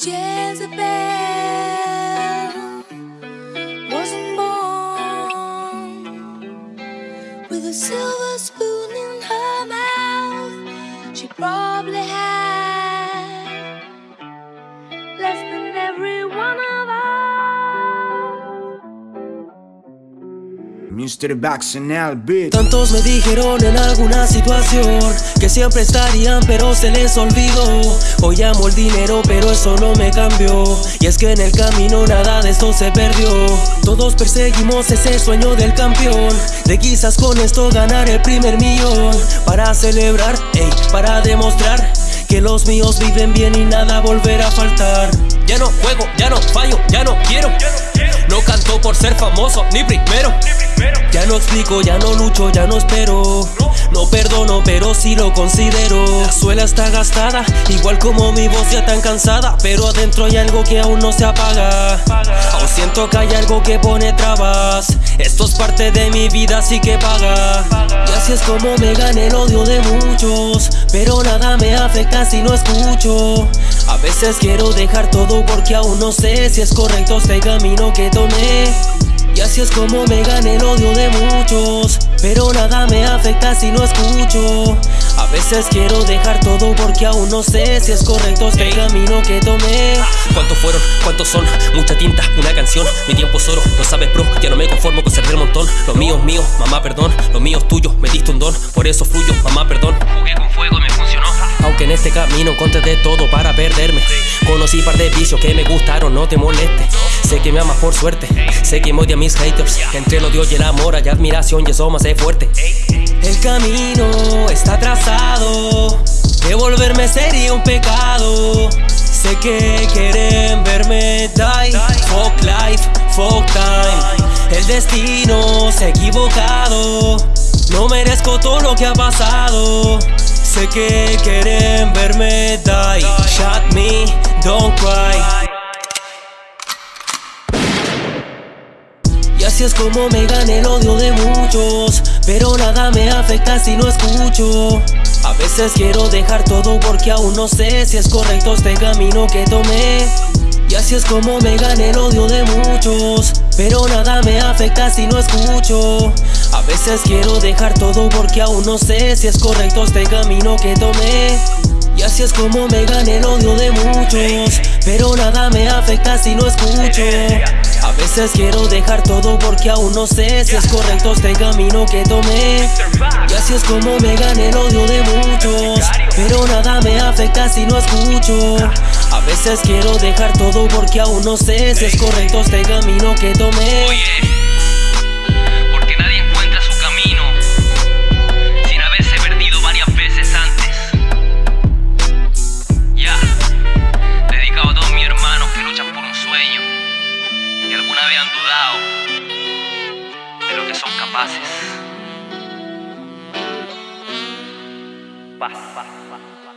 Jezebel wasn't born with a silver spoon in her mouth. She probably had Mr. Tantos me dijeron en alguna situación que siempre estarían pero se les olvidó. Hoy amo el dinero pero eso no me cambió. Y es que en el camino nada de esto se perdió. Todos perseguimos ese sueño del campeón. De quizás con esto ganar el primer millón. Para celebrar, ey, para demostrar que los míos viven bien y nada volverá a faltar. Ya no juego, ya no fallo, ya no quiero No canto por ser famoso, ni primero. Ya no explico, ya no lucho, ya no espero. No perdono, pero sí lo considero. La suela está gastada, igual como mi voz ya tan cansada. Pero adentro hay algo que aún no se apaga. Aún siento que hay algo que pone trabas. Esto es parte de mi vida, así que paga. Y así es como me gané el odio de muchos. Pero nada me afecta si no escucho. A veces quiero dejar todo porque aún no sé si es correcto. Este camino que tomé. Y así es como me gané el odio de muchos. Pero nada me afecta si no escucho. A veces quiero dejar todo porque aún no sé si es correcto este camino que tomé. ¿Cuántos fueron? ¿Cuántos son? Mucha tinta, una canción. Mi tiempo es oro, lo sabes bro. Ya no me conformo con ser del montón. Lo mío es mío, mamá perdón. Lo mío es tuyo, me diste un don. Por eso fluyo, mamá perdón. Jugué con fuego y me funcionó. Aunque en este camino encontré de todo para perderme Conocí par de vicios que me gustaron, no te molestes. Sé que me amas por suerte, sé que me odia mis haters. Que entre el odio y el amor hay admiración y eso me hace fuerte. El camino está trazado. Devolverme sería un pecado. Sé que quieren verme die. Fuck life, fuck time. El destino se ha equivocado. No merezco todo lo que ha pasado. Sé que quieren verme die. Shut me, don't cry. Y así es como me gané el odio de muchos Pero nada me afecta si no escucho. A veces quiero dejar todo porque aún no sé si es correcto este camino que tomé. Y así es como me gané el odio de muchos Pero nada me afecta si no escucho. A veces quiero dejar todo porque aún no sé si es correcto este camino que tomé y así es como me gané el odio de muchos. Pero nada me afecta si no escucho. A veces quiero dejar todo porque aún no sé si es correcto este camino que tomé. Y así es como me gané el odio de muchos. Pero nada me afecta si no escucho. A veces quiero dejar todo porque aún no sé si es correcto este camino que tomé que son capaces. Paz.